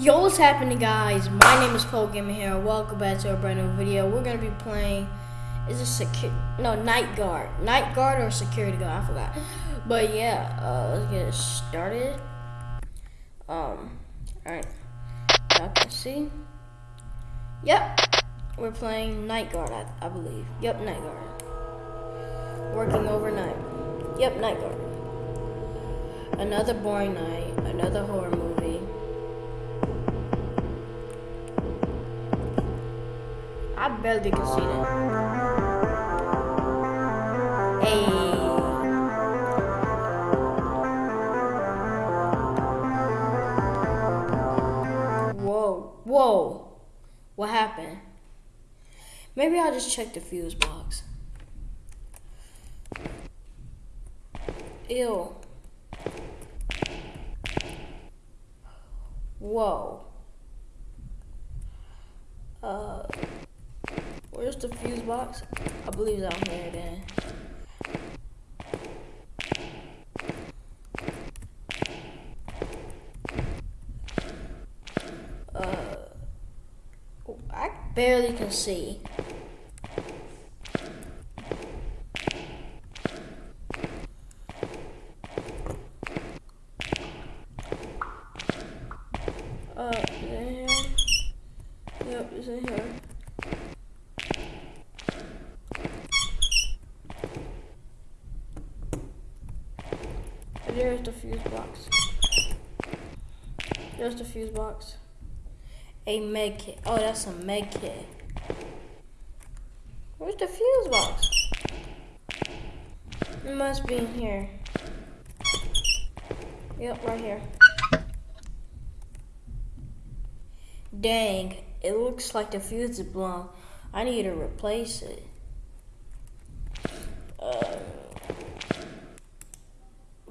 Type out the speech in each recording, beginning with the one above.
Yo, what's happening, guys? My name is Paul Gamer here. Welcome back to a brand new video. We're gonna be playing. Is it secure? No, night guard. Night guard or security guard? I forgot. But yeah, uh, let's get started. Um, all right. Y'all can see. Yep, we're playing night guard. I, I believe. Yep, night guard. Working overnight. Yep, night guard. Another boring night. Another horror movie. I barely can see that. Hey. Whoa, whoa. What happened? Maybe I'll just check the fuse box. Ew. Whoa. Uh. Where's the fuse box? I believe it's out here then. Uh, I barely can see. Uh, is it in here? Yep, it's in here. There's the fuse box. There's the fuse box. A med kit. Oh, that's a med kit. Where's the fuse box? It must be in here. Yep, right here. Dang, it looks like the fuse is blown. I need to replace it. Uh,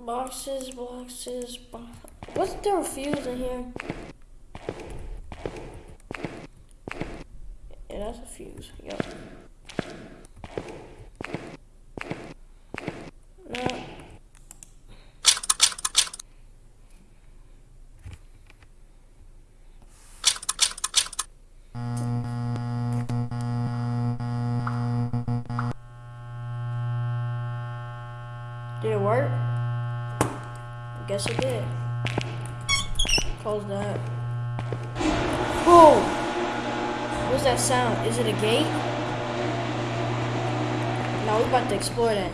boxes, boxes, bo What's the fuse in here? Yeah, that's a fuse. Yep. Guess it did. Close that. Whoa! What's that sound? Is it a gate? No, we're about to explore that.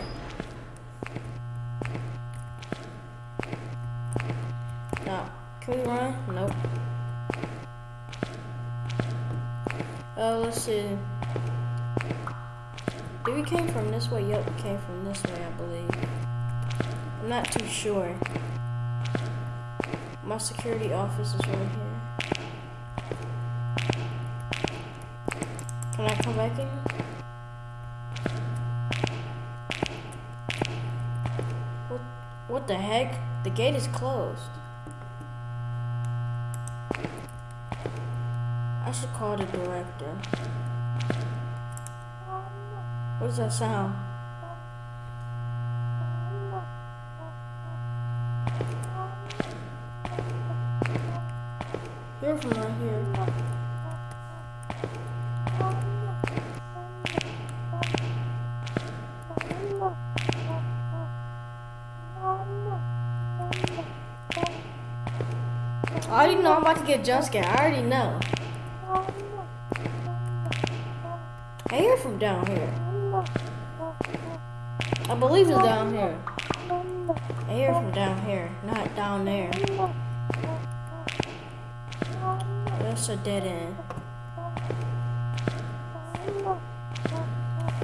No. Can we run? Nope. Uh, let's see. Did we came from this way? Yep, we came from this way, I believe. I'm not too sure. My security office is right here. Can I come back in? What, what the heck? The gate is closed. I should call the director. What's that sound? You're from right here. I already know I'm about to get jump scared. I already know. I hear from down here. I believe it's down here. I hear from down here, not down there. That's a dead end.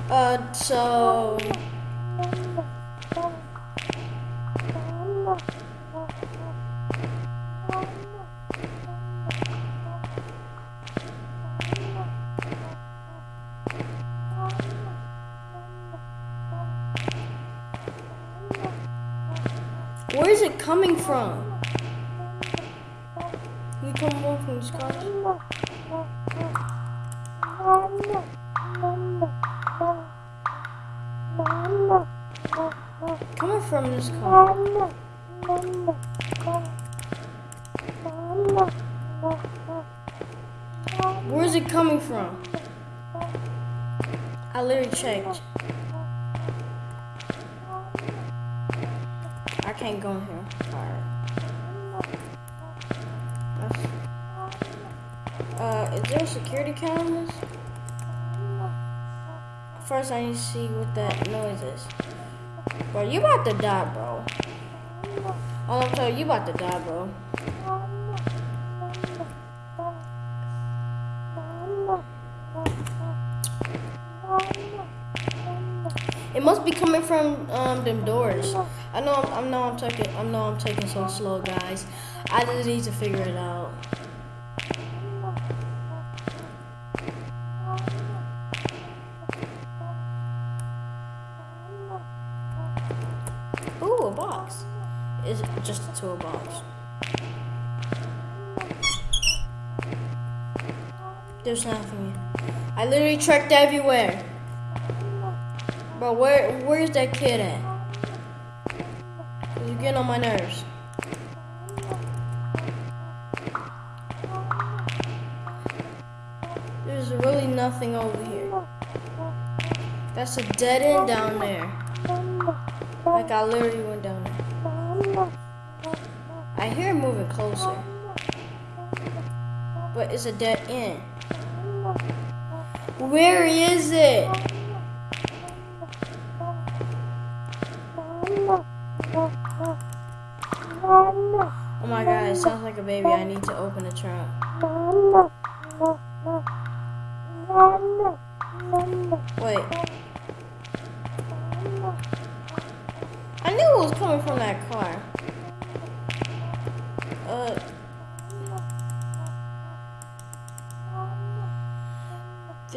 Uh, so... Where is it coming from? Come more from sky? Coming from this car. Where's it coming from? I literally checked. I can't go in here. Alright. Uh, is there security camera? First, I need to see what that noise is. Bro, you about to die, bro. All I'm telling you, you about to die, bro. It must be coming from um, them doors. I know I'm, I know I'm taking I know I'm taking so slow, guys. I just need to figure it out. Ooh, a box. Is just a toolbox. There's nothing. I literally checked everywhere. Bro, where where's that kid at? You're getting on my nerves. There's really nothing over here. That's a dead end down there. Like I literally went down there. But it's a dead end. Where is it? Oh my god, it sounds like a baby. I need to open the trunk. Wait. I knew it was coming from that car. Uh.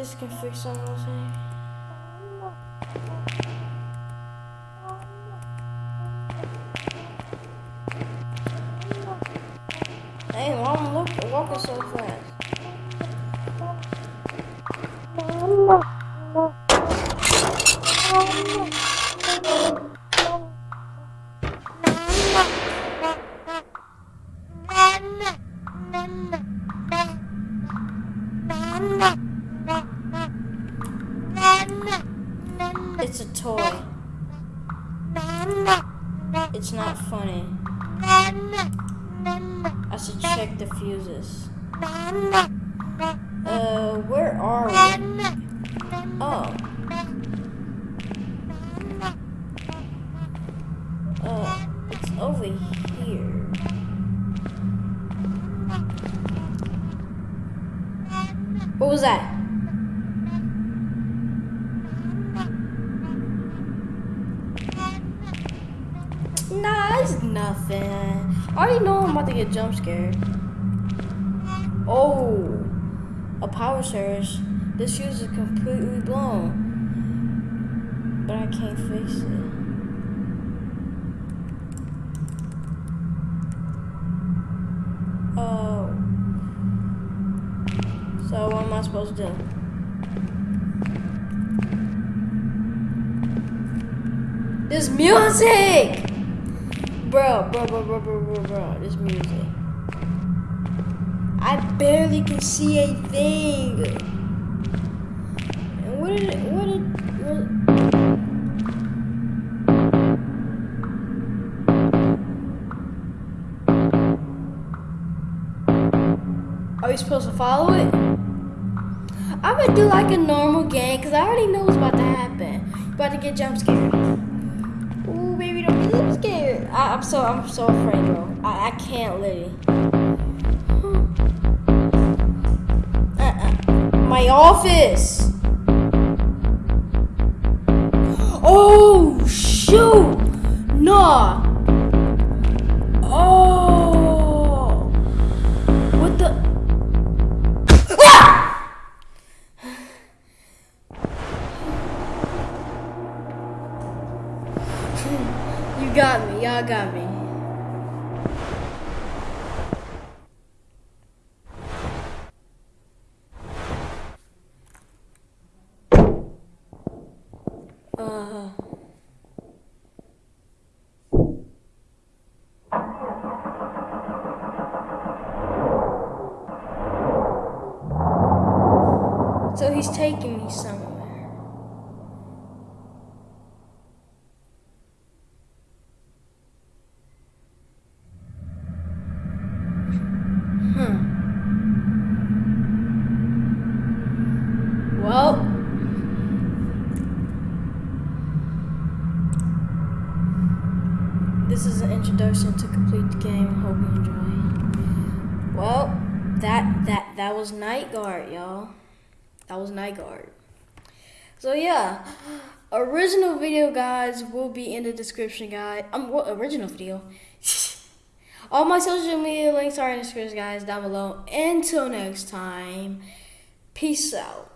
ist kein Füchshaus, things. Hey, mom, look, walking so fast. It's not funny. I should check the fuses. It's nothing. I already know I'm about to get jump scared. Oh, a power surge. This fuse is completely blown. But I can't fix it. Oh. So what am I supposed to do? This music! Bro, bro, bro, bro, bro, bro, bro, this music. I barely can see a thing. And what did what did, what, Are we supposed to follow it? I'm gonna do like a normal game because I already know what's about to happen. About to get jump scared. I'm so I'm so afraid, bro. I, I can't literally. Uh-uh. My office. Oh shoot! Nah. That that that was Night Guard, y'all. That was Night Guard. So yeah, original video guys will be in the description, guys. Um, what original video? All my social media links are in the description, guys, down below. Until next time, peace out.